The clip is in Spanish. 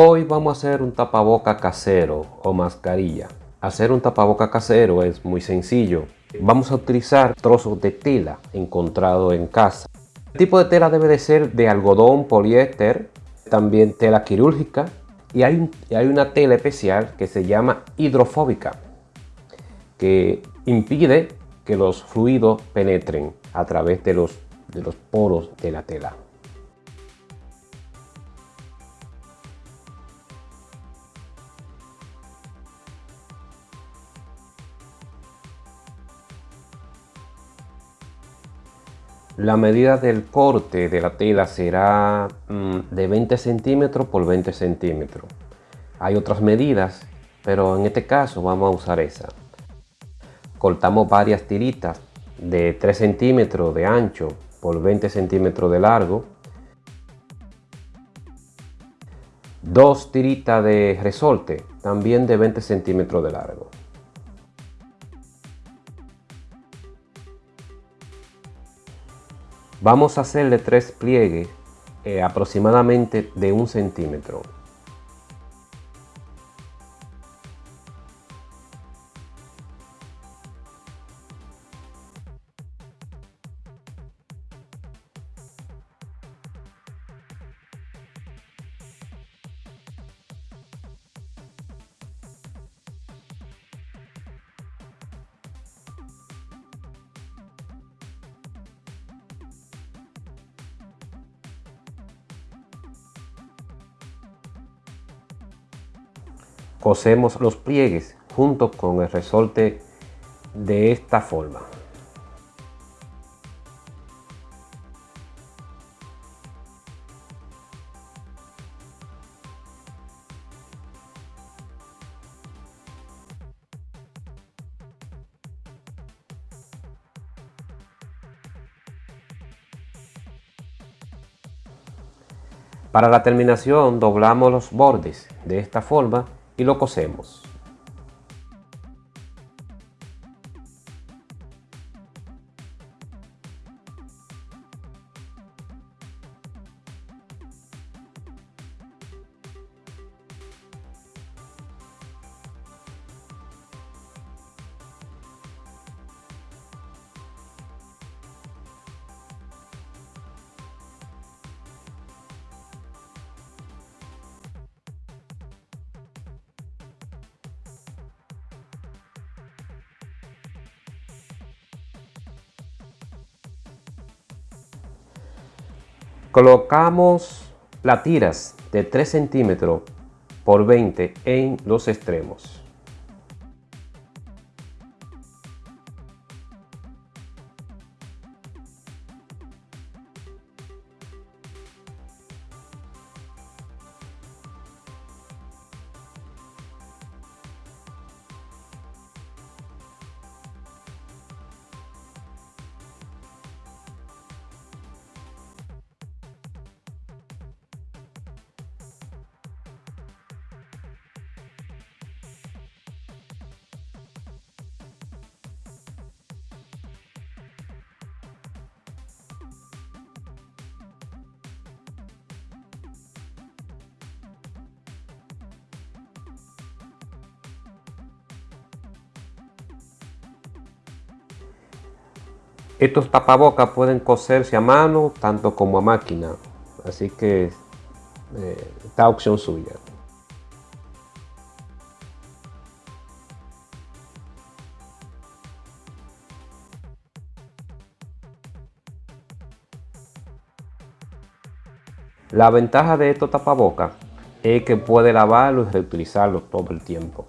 Hoy vamos a hacer un tapaboca casero o mascarilla. Hacer un tapaboca casero es muy sencillo. Vamos a utilizar trozos de tela encontrado en casa. El tipo de tela debe de ser de algodón, poliéster, también tela quirúrgica y hay, una tela especial que se llama hidrofóbica que impide que los fluidos penetren a través de los poros de la tela. La medida del corte de la tela será mm, de 20 centímetros por 20 centímetros. Hay otras medidas, pero en este caso vamos a usar esa. Cortamos varias tiritas de 3 centímetros de ancho por 20 centímetros de largo. Dos tiritas de resorte, también de 20 centímetros de largo. Vamos a hacerle tres pliegues eh, aproximadamente de un centímetro. Cosemos los pliegues junto con el resorte de esta forma. Para la terminación doblamos los bordes de esta forma y lo cosemos. Colocamos las tiras de 3 centímetros por 20 en los extremos. Estos tapabocas pueden coserse a mano tanto como a máquina, así que eh, está opción suya. La ventaja de estos tapabocas es que puede lavarlo y reutilizarlo todo el tiempo.